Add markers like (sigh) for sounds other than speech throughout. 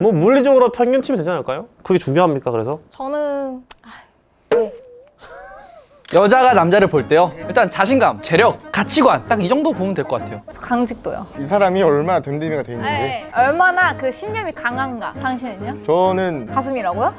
뭐 물리적으로 평균 치면 되지 않을까요? 그게 중요합니까 그래서? 저는 아, 네. (laughs) 여자가 남자를 볼 때요 일단 자신감, 재력, 가치관 딱 이 정도 보면 될 것 같아요 강직도요. 이 사람이 얼마나 됨됨이가 돼 있는지 네. 얼마나 그 신념이 강한가. 당신은요? 저는 가슴이라고요? (laughs)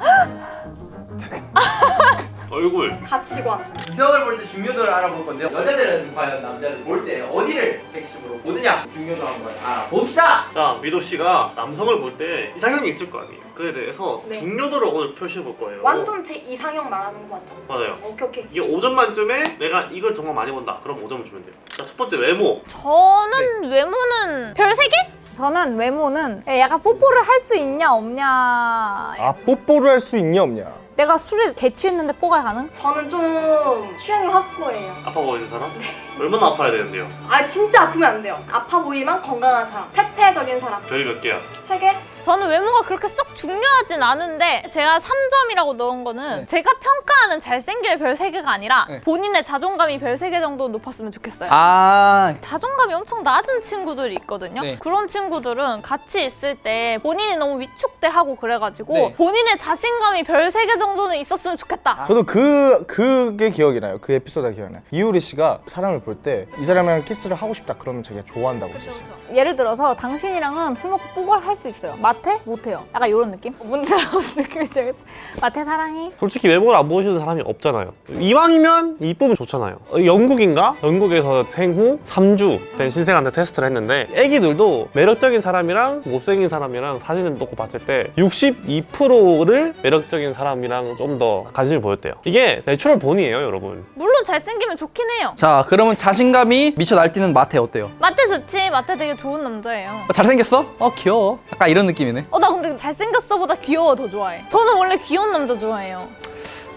(laughs) 얼굴 가치관. 이성을 볼 때 중요도를 알아볼 건데요 여자들은 과연 남자를 볼 때 어디를 핵심으로 보느냐 중요도 한번 알아봅시다 자 미도 씨가 남성을 볼 때 이상형이 있을 거 아니에요 그에 대해서 네. 중요도를 오늘 표시해 볼 거예요 완전 제 이상형 말하는 거 맞죠? 맞아요 오케이 오케이. 이게 5점 만점에 내가 이걸 정말 많이 본다 그럼 5점을 주면 돼요 자 첫 번째 외모 저는 외모는 별 3개? 저는 외모는 약간 뽀뽀를 할 수 있냐 없냐. 아 뽀뽀를 할 수 있냐 없냐 내가 술에 대취했는데 뽀가 가능? 저는 좀 취향이 확고해요. 아파 보이는 사람? 얼마나 아파야 되는데요? 아 진짜 아프면 안 돼요. 아파 보이만 건강한 사람. 퇴폐적인 사람. 별이 몇 개야? 세 개? 저는 외모가 그렇게 썩 중요하진 않은데 제가 3점이라고 넣은 거는 네. 제가 평가하는 잘생겨의 별 3개가 아니라 네. 본인의 자존감이 별 3개 정도 높았으면 좋겠어요. 아 자존감이 엄청 낮은 친구들이 있거든요. 네. 그런 친구들은 같이 있을 때 본인이 너무 위축돼하고 그래가지고 네. 본인의 자신감이 별 3개 정도는 있었으면 아. 좋겠다. 저도 그 그게 기억이 나요 그 에피소드가 기억이 나요 이효리 씨가 사람을 볼 때 이 사람이랑 키스를 하고 싶다 그러면 자기가 좋아한다고 했었어요 예를 들어서 당신이랑은 술 먹고 뽀뽀를 할수 있어요. 마태? 못해요. 약간 이런 느낌? 뭔지 느낌인지 알겠어. 마태 사랑해. 솔직히 외모를 안 보시는 사람이 없잖아요 이왕이면 이쁘면 좋잖아요 어, 영국인가? 영국에서 생후 3주 된 신생한테 테스트를 했는데 애기들도 매력적인 사람이랑 못생긴 사람이랑 사진을 놓고 봤을 때 62%를 매력적인 사람이랑 좀 더 관심을 보였대요 이게 natural 본이에요 여러분 물론 잘생기면 좋긴 해요. 자 그러면 자신감이 미쳐 날뛰는 마태 어때요? 마태 좋지. 마태 되게 좋은 남자예요. 어, 잘생겼어? 어 귀여워 약간 이런 느낌이네 어, 나 근데 잘생겼어 보다 귀여워 더 좋아해. 저는 원래 귀여운 남자 좋아해요.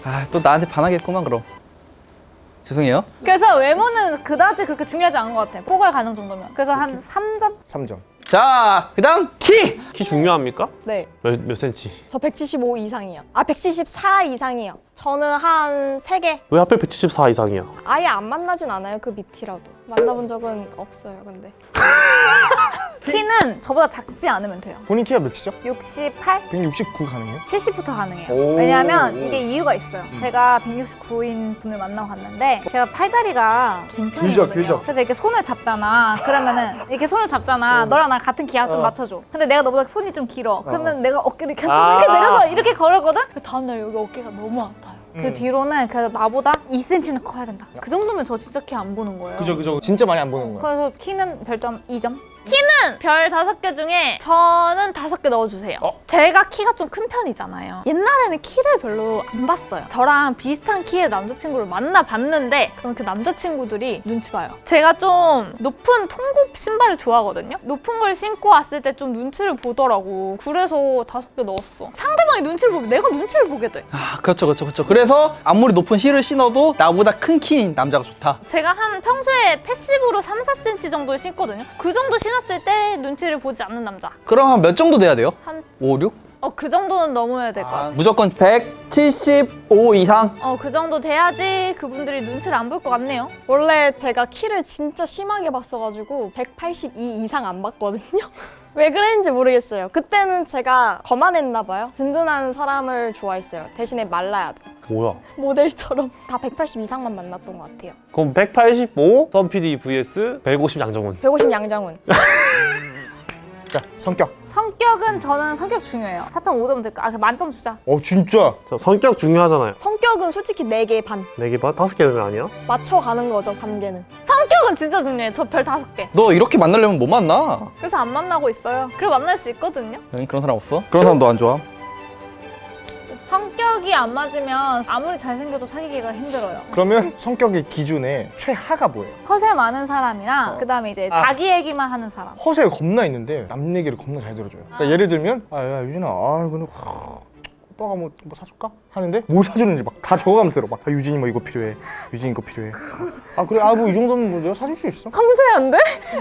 아 또 나한테 반하겠구만 그럼 죄송해요 그래서 외모는 그다지 그렇게 중요하지 않은 것 같아요. 뽀갈 가능 정도면. 그래서 한 3점? 3점 자 그 다음 키! 키 중요합니까? 네. 몇, 몇 센치? 저 175 이상이요. 아 174 이상이요. 저는 한 세 개. 왜 하필 174 이상이야? 아예 안 만나진 않아요. 그 밑이라도. 만나본 적은 없어요. 근데. (laughs) 키는 저보다 작지 않으면 돼요. 본인 키가 몇이죠? 68? 169 가능해요? 70부터 가능해요. 오. 왜냐하면 이게 이유가 있어요. 제가 169인 분을 만나고 갔는데 제가 팔다리가 긴 편이거든요. 길죠, 길죠. 그래서 이렇게 손을 잡잖아. 그러면은 이렇게 손을 잡잖아. 너랑 나랑 같은 기압 좀 어. 맞춰줘. 근데 내가 너보다 손이 좀 길어. 그러면 내가 어깨를 이렇게 좀 아. 이렇게 내려서 이렇게 걸었거든? 그 다음날 여기 어깨가 너무 아파요. 그 음. 뒤로는 그래도 나보다 2cm는 커야 된다. 그 정도면 저 진짜 키 안 보는 거예요. 그죠 그죠 진짜 많이 안 보는 거야 그래서 키는 별점 2점. 별 다섯 개 중에 저는 다섯 개 넣어주세요. 어? 제가 키가 좀 큰 편이잖아요. 옛날에는 키를 별로 안 봤어요. 저랑 비슷한 키의 남자친구를 만나봤는데 그럼 그 남자친구들이 눈치 봐요. 제가 좀 높은 통굽 신발을 좋아하거든요. 높은 걸 신고 왔을 때 좀 눈치를 보더라고. 그래서 다섯 개 넣었어. 상대방이 눈치를 보면 내가 눈치를 보게 돼. 아 그렇죠 그렇죠 그렇죠 그래서 아무리 높은 힐을 신어도 나보다 큰 키인 남자가 좋다 제가 한 평소에 패시브로 3, 4cm 정도 신거든요. 그 정도 신 었을 때 눈치를 보지 않는 남자. 그럼 한 몇 정도 돼야 돼요? 한 5, 6? 어, 그 정도는 넘어야 될것 같아요. 무조건 175 이상 어, 그 정도 돼야지 그분들이 눈치를 안 볼 것 같네요. 원래 제가 키를 진짜 심하게 봤어가지고 182 이상 안 봤거든요. (laughs) 왜 그랬는지 모르겠어요. 그때는 제가 거만했나 봐요. 든든한 사람을 좋아했어요. 대신에 말라야 돼. 뭐야? 모델처럼 (laughs) 다 180 이상만 만났던 것 같아요. 그럼 185 썸PD vs 150 양정훈 150 양장훈. (laughs) 자 성격 성격은 저는 성격 중요해요. 4.5점 될까? 아, 그 만점 주자. 어 진짜 자, 성격 중요하잖아요 성격은 솔직히 4개 반. 4개 반? 5개 되면 아니야? 맞춰가는 거죠, 관계는. 성격은 진짜 중요해. 저별 다섯 개. 너 이렇게 만나려면 못 만나 그래서 안 만나고 있어요. 그래 만날 수 있거든요. 여기 그런 사람 없어? 그런 사람 너안 좋아? 성격이 안 맞으면 아무리 잘생겨도 사귀기가 힘들어요. 그러면 성격의 기준에 최하가 뭐예요? 허세 많은 사람이랑 그다음에 이제 아. 자기 얘기만 하는 사람. 허세가 겁나 있는데 남 얘기를 겁나 잘 들어줘요 그러니까 예를 들면 아야 유진아 아 이거는 하, 오빠가 뭐, 뭐 사줄까? 하는데 뭘 사주는지 막 다 적어가면서 들어 막 아, 유진이 뭐 이거 필요해 유진이 이거 필요해 아 그래 아 뭐 이 정도면 뭐 내가 사줄 수 있어 섬세한데?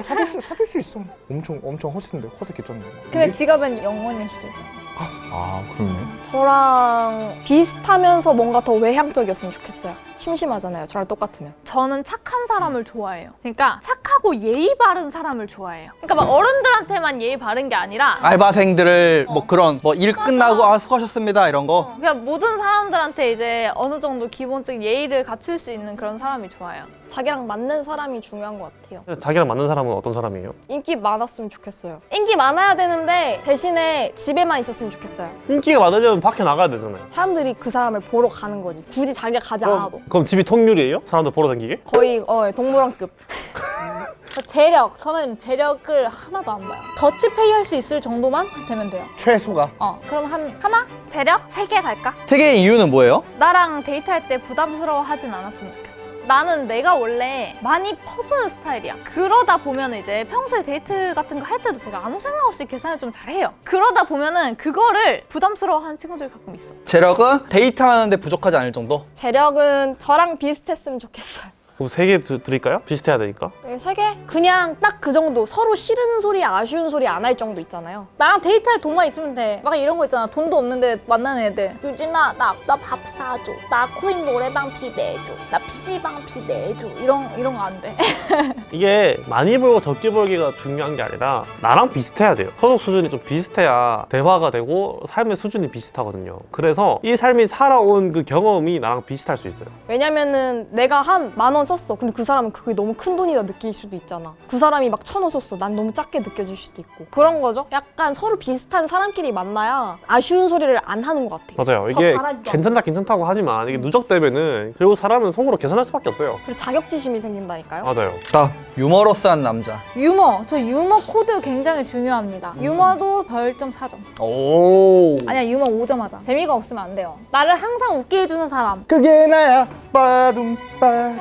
사줄 수 사줄 수 있어 엄청 엄청 허세인데 허세 개쩐네 근데 지갑은 영원일 수도 있잖아. 아 그러네 저랑 비슷하면서 뭔가 더 외향적이었으면 좋겠어요. 심심하잖아요. 저랑 똑같으면. 저는 착한 사람을 좋아해요. 그러니까 착하고 예의 바른 사람을 좋아해요. 그러니까 막 어른들한테만 예의 바른 게 아니라 알바생들을 뭐 그런 뭐 일 끝나고 아 수고하셨습니다 이런 거 그냥 모든 사람들한테 이제 어느 정도 기본적인 예의를 갖출 수 있는 그런 사람이 좋아요. 자기랑 맞는 사람이 중요한 것 같아요. 자기랑 맞는 사람은 어떤 사람이에요? 인기 많았으면 좋겠어요. 인기 많아야 되는데 대신에 집에만 있었으면 좋겠어요. 인기가 많으려면 밖에 나가야 되잖아요. 사람들이 그 사람을 보러 가는 거지. 굳이 자기가 가지 않아도. 그럼 집이 통유리예요? 사람들 보러 다니게? 거의 어, 동물원급. 저 (laughs) 재력, 저는 재력을 하나도 안 봐요. 더치페이 할 수 있을 정도만 되면 돼요. 최소가 어, 그럼 한 하나? 대략 세개 갈까? 세 개의 이유는 뭐예요? 나랑 데이트할 때 부담스러워하진 않았으면 좋겠어. 나는 내가 원래 많이 퍼주는 스타일이야. 그러다 보면 이제 평소에 데이트 같은 거 할 때도 제가 아무 생각 없이 계산을 좀 잘해요. 그러다 보면은 그거를 부담스러워하는 친구들이 가끔 있어. 재력은 데이트하는데 부족하지 않을 정도? 재력은 저랑 비슷했으면 좋겠어요. 그럼 세 개 드릴까요? 비슷해야 되니까. 네, 세 개? 그냥 딱 그 정도. 서로 싫은 소리, 아쉬운 소리 안 할 정도 있잖아요. 나랑 데이트할 돈만 있으면 돼. 막 이런 거 있잖아. 돈도 없는데 만나는 애들. 유진아, 나 나 밥 사줘. 나 코인 노래방 비 내줘. 나 PC방 비 내줘. 이런 이런 거 안 돼. (laughs) 이게 많이 벌고 적게 벌기가 중요한 게 아니라 나랑 비슷해야 돼요. 소득 수준이 좀 비슷해야 대화가 되고 삶의 수준이 비슷하거든요. 그래서 이 삶이 살아온 그 경험이 나랑 비슷할 수 있어요. 왜냐면은 내가 한 만원 썼어. 근데 그 사람은 그게 너무 큰 돈이다 느낄 수도 있잖아. 그 사람이 막 천 원 썼어. 난 너무 작게 느껴질 수도 있고. 그런 거죠. 약간 서로 비슷한 사람끼리 만나야 아쉬운 소리를 안 하는 것 같아. 맞아요. 이게 괜찮다 괜찮다고 하지만 이게 누적되면은 결국 사람은 속으로 계산할 수밖에 없어요. 그리고 자격지심이 생긴다니까요. 맞아요. 자 유머러스한 남자 유머. 저 유머 코드 굉장히 중요합니다. 유머도 별점 4점. 오 아니야, 유머 5점 하자. 재미가 없으면 안 돼요. 나를 항상 웃게 해주는 사람. 그게 나야 빠둠 빠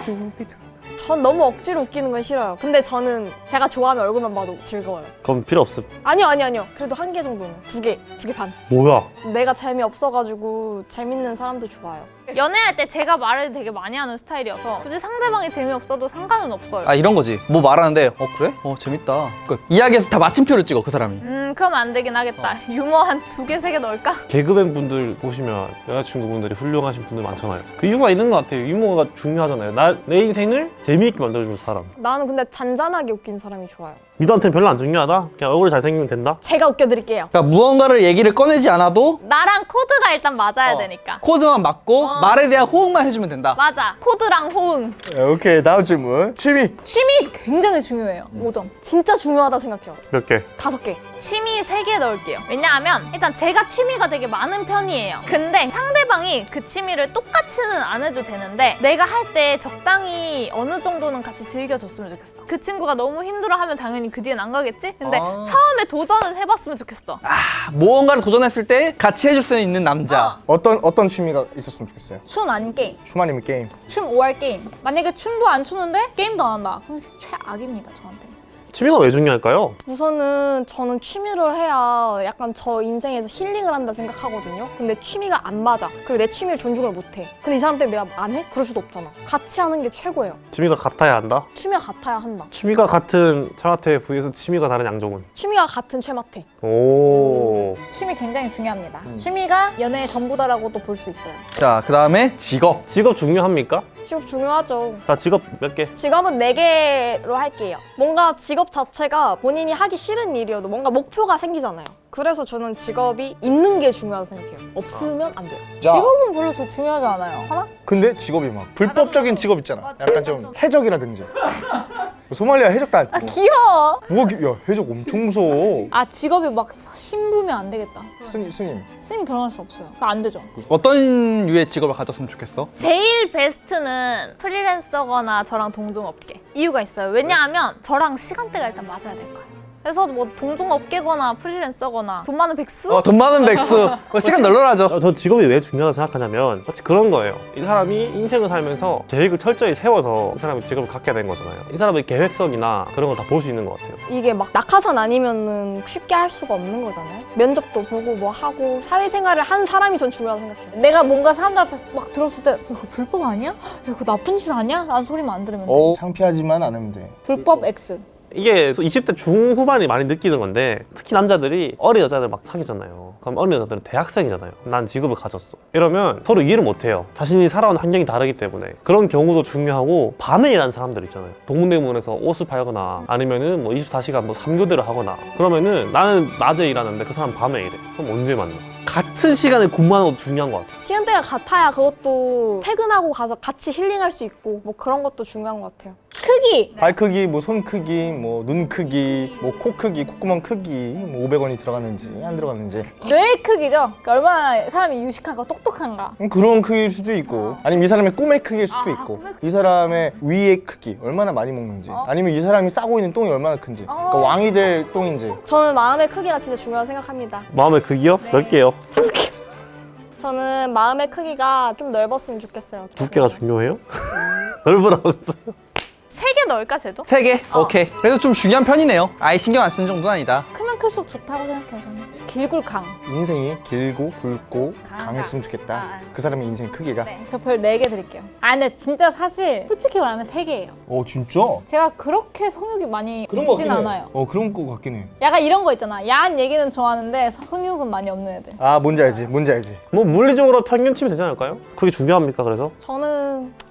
둠 (laughs) 비투 전 너무 억지로 웃기는 건 싫어요. 근데 저는 제가 좋아하면 얼굴만 봐도 즐거워요. 그럼 필요 없음. 아니요, 아니요, 아니요. 그래도 한 개 정도는. 두 개, 두 개 반. 뭐야? 내가 재미없어가지고 재밌는 사람도 좋아요. 연애할 때 제가 말을 되게 많이 하는 스타일이어서 굳이 상대방이 재미없어도 상관은 없어요. 아 이런 거지 뭐 말하는데 어 그래? 어 재밌다 끝 이야기에서 다 마침표를 찍어 그 사람이 음, 그러면 안 되긴 하겠다. 유머 한 두 개, 세 개 넣을까? 개그맨 분들 보시면 여자친구분들이 훌륭하신 분들 많잖아요. 그 이유가 있는 것 같아요. 유머가 중요하잖아요. 나, 내 인생을 재미있게 만들어줄 사람. 나는 근데 잔잔하게 웃긴 사람이 좋아요. 미도한테는 별로 안 중요하다? 그냥 얼굴이 잘생기면 된다? 제가 웃겨드릴게요. 그러니까 무언가를 얘기를 꺼내지 않아도 나랑 코드가 일단 맞아야 어. 되니까. 코드만 맞고 말에 대한 호응만 해주면 된다 맞아. 코드랑 호응. 오케이 다음 질문 취미 취미 굉장히 중요해요. 5점. 진짜 중요하다 생각해요. 몇 개? 다섯 개. 취미 세개 넣을게요. 왜냐하면 일단 제가 취미가 되게 많은 편이에요. 근데 상대방이 그 취미를 똑같이는 안 해도 되는데 내가 할 때 적당히 어느 정도는 같이 즐겨줬으면 좋겠어. 그 친구가 너무 힘들어하면 당연히 그 뒤엔 안 가겠지? 근데 아. 처음에 도전은 해봤으면 좋겠어. 아, 무언가를 도전했을 때 같이 해줄 수 있는 남자 어 떤 어떤 취미가 있었으면 좋겠어요 춤 아닌 게임. 춤 아니면 게임 춤 5할 게임. 만약에 춤도 안 추는데 게임도 안 한다. 그럼 최악입니다, 저한테. 취미가 왜 중요할까요? 우선은 저는 취미를 해야 약간 저 인생에서 힐링을 한다 생각하거든요. 근데 취미가 안 맞아. 그리고 내 취미를 존중을 못 해. 근데 이 사람 때문에 내가 안 해? 그럴 수도 없잖아. 같이 하는 게 최고예요. 취미가 같아야 한다? 취미가 같아야 한다. 취미가 같은 차라테 vs 취미가 다른 양종은? 취미가 같은 최마태. 오. 취미 굉장히 중요합니다. 취미가 연애의 전부다라고도 볼 수 있어요. 자 그 다음에 직업 직업 중요합니까? 직업 중요하죠. 자, 직업 몇 개? 직업은 네개로 할게요. 뭔가 직업 자체가 본인이 하기 싫은 일이어도 뭔가 목표가 생기잖아요. 그래서 저는 직업이 있는 게 중요하다고 생각해요. 없으면 안 돼요. 직업은 별로 저 중요하지 않아요. 하나? 근데 직업이 막 불법적인 직업 있잖아 약간 좀 해적이라든지 소말리아 해적단 아, 귀여워. 뭐가 기- 야 해적 엄청 무서워 아, 직업이 막 신부면 안 되겠다. 스님 스님 스님 결혼할 수 없어요. 그거 안 되죠. 어떤 류의 직업을 가졌으면 좋겠어? 제일 베스트는 프리랜서거나 저랑 동종업계. 이유가 있어요. 왜냐하면 저랑 시간대가 일단 맞아야 될 거예요. 그래서 뭐 동종업계거나 프리랜서거나 돈 많은 백수? 어, 돈 많은 백수. (laughs) 뭐 시간 널널하죠. 어, 저 직업이 왜 중요하다고 생각하냐면 마치 그런 거예요. 이 사람이 인생을 살면서 계획을 철저히 세워서 이 사람이 직업을 갖게 된 거잖아요. 이 사람의 계획성이나 그런 걸 다 볼 수 있는 것 같아요. 이게 막 낙하산 아니면은 쉽게 할 수가 없는 거잖아요. 면접도 보고 뭐 하고 사회생활을 한 사람이 전 중요하다고 생각해요. 내가 뭔가 사람들 앞에서 막 들었을 때 야, 그거 불법 아니야? 야, 그거 나쁜 짓 아니야? 라는 소리만 안 들으면 돼. 어, 창피하지만 않으면 돼. 불법 X. 이게 20대 중후반이 많이 느끼는 건데 특히 남자들이 어린 여자들 막 사귀잖아요. 그럼 어린 여자들은 대학생이잖아요. 난 직업을 가졌어. 이러면 서로 이해를 못 해요. 자신이 살아온 환경이 다르기 때문에 그런 경우도 중요하고 밤에 일하는 사람들 있잖아요. 동대문에서 옷을 팔거나 아니면은 뭐 24시간 뭐 3교대를 하거나 그러면은 나는 낮에 일하는데 그 사람 밤에 일해. 그럼 언제 만나? 같은 시간에 근무하는 것도 중요한 것 같아요. 시간대가 같아야 그것도 퇴근하고 가서 같이 힐링할 수 있고 뭐 그런 것도 중요한 것 같아요. 크기. 발 크기, 뭐 손 크기, 뭐 눈 크기, 뭐 코 크기, 콧구멍 크기, 뭐 500원이 들어갔는지 안 들어갔는지 뇌 크기죠. 그러니까 얼마나 사람이 유식한가 똑똑한가. 음, 그런 크기일 수도 있고 아니면 이 사람의 꿈의 크기일 수도 아, 있고 꿈의 이 사람의 위의 크기 얼마나 많이 먹는지 어. 아니면 이 사람이 싸고 있는 똥이 얼마나 큰지 그러니까 어. 왕이 될 똥인지 저는 마음의 크기가 진짜 중요하다고 생각합니다. 마음의 크기요? 몇 개요? 저는 마음의 크기가 좀 넓었으면 좋겠어요. 두께가 중요해요? (laughs) 넓으라면서. 세개 넣을까 쟤도? 세 개? 오케이. 그래도 좀 중요한 편이네요. 아예 신경 안 쓰는 정도는 아니다. 클수록 좋다고 생각해요, 저는. 길굴 강. 인생이 길고 굵고 강하다. 강했으면 좋겠다 아. 그 사람의 인생 크기가 네, 저 별 네 개 드릴게요. 아, 근데 진짜 사실 솔직히 말하면 세개예요 어 진짜? 제가 그렇게 성욕이 많이 그런 거 있진. 않아요. 어 그런 거 같긴 해. 약간 이런 거 있잖아. 야한 얘기는 좋아하는데 성욕은 많이 없는 애들. 아 뭔지 알지, 뭔지 알지. 뭐 물리적으로 평균 치면 되지 않을까요? 그게 중요합니까 그래서? 저는 아, 네.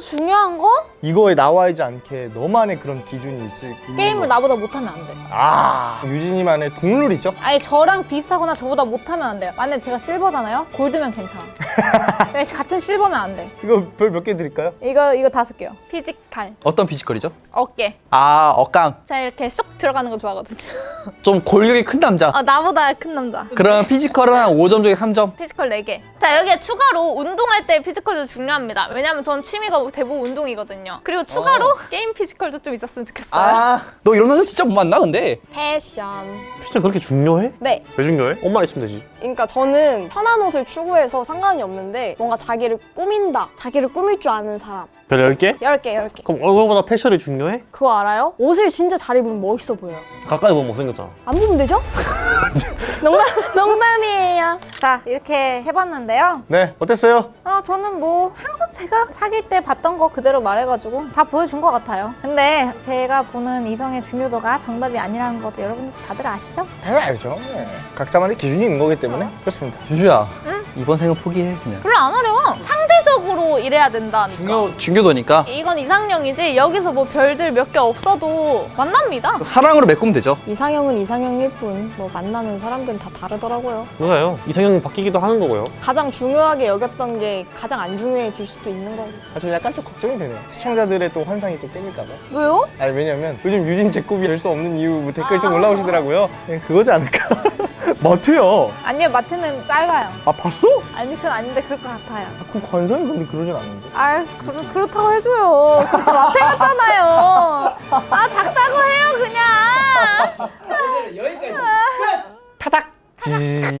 중요한 거? 이거에 나와있지 않게 너만의 그런 기준이 있을 게임을 거. 나보다 못하면 안 돼. 아 유진이만의 국룰 있죠? 아니 저랑 비슷하거나 저보다 못하면 안 돼요. 만약에 제가 실버잖아요? 골드면 괜찮아. 왜 (laughs) 같은 실버면 안 돼. 이거 별 몇 개 드릴까요? 이거 이거 다섯 개요. physical, 어떤 physical이죠? 어깨. 아, 어깡. 제가 이렇게 쏙 들어가는 거 좋아하거든요. (laughs) 좀 골격이 큰 남자. 아 나보다 큰 남자. 그럼 physical은 한 5점 중에 3점. physical 4개. 자, 여기에 추가로 운동할 때 physical도 중요합니다. 왜냐면 전 취미가 대부분 운동이거든요. 그리고 추가로 게임 physical도 좀 있었으면 좋겠어요. 아, 너 이런 남자 진짜 못 만나, 근데. 패션. 진짜 그렇게 중요해? 네. 왜 중요해? 옷만 있으면 되지. 그러니까 저는 편한 옷을 추구해서 상관이 없는데 뭔가 자기를 꾸민다. 자기를 꾸밀 줄 아는 사람. 별 10개? 10개, 10개. 그럼 얼굴보다 패션이 중요해? 그거 알아요? 옷을 진짜 잘 입으면 멋있어 보여요. 가까이 보면 못생겼잖아. 안 보면 되죠? (laughs) 농담, 농담이에요. 자 이렇게 해봤는데요. 네 어땠어요? 아 저는 뭐 항상 제가 사귈 때 봤던 거 그대로 말해가지고 다 보여준 것 같아요. 근데 제가 보는 이성의 중요도가 정답이 아니라는 것도 여러분들 다들 아시죠? 당연히 알죠. 네. 각자만의 기준이 있는 거기 때문에 그렇습니다. 주주야. 이번 생은 포기해, 그냥. 별로 안 어려워. 이래야 된다니까. 중요, 중요도니까. 이건 이상형이지 여기서 뭐 별들 몇 개 없어도 만납니다. 사랑으로 메꾸면 되죠. 이상형은 이상형일 뿐, 뭐 만나는 사람들은 다 다르더라고요. 맞아요. 이상형이 바뀌기도 하는 거고요. 가장 중요하게 여겼던 게 가장 안 중요해질 수도 있는 거고. 아, 저 약간 좀 걱정이 되네요. 시청자들의 또 환상이 또 깨질까 봐. 왜요? 아니 왜냐면 요즘 유진 제곱이 될 수 없는 이유 뭐 댓글 좀 올라오시더라고요. 네, 그거지 않을까? (laughs) 마트요. 아니요 마트는 짧아요. 아 봤어? 아니 그건 아닌데 그럴 것 같아요. 아, 그 관상이 근데 그러진 않는데. 아 그렇, 그렇다고 해줘요. 그래서 마트 갔잖아요. 아 작다고 해요 그냥. (laughs) 여기까지. 끝! 지.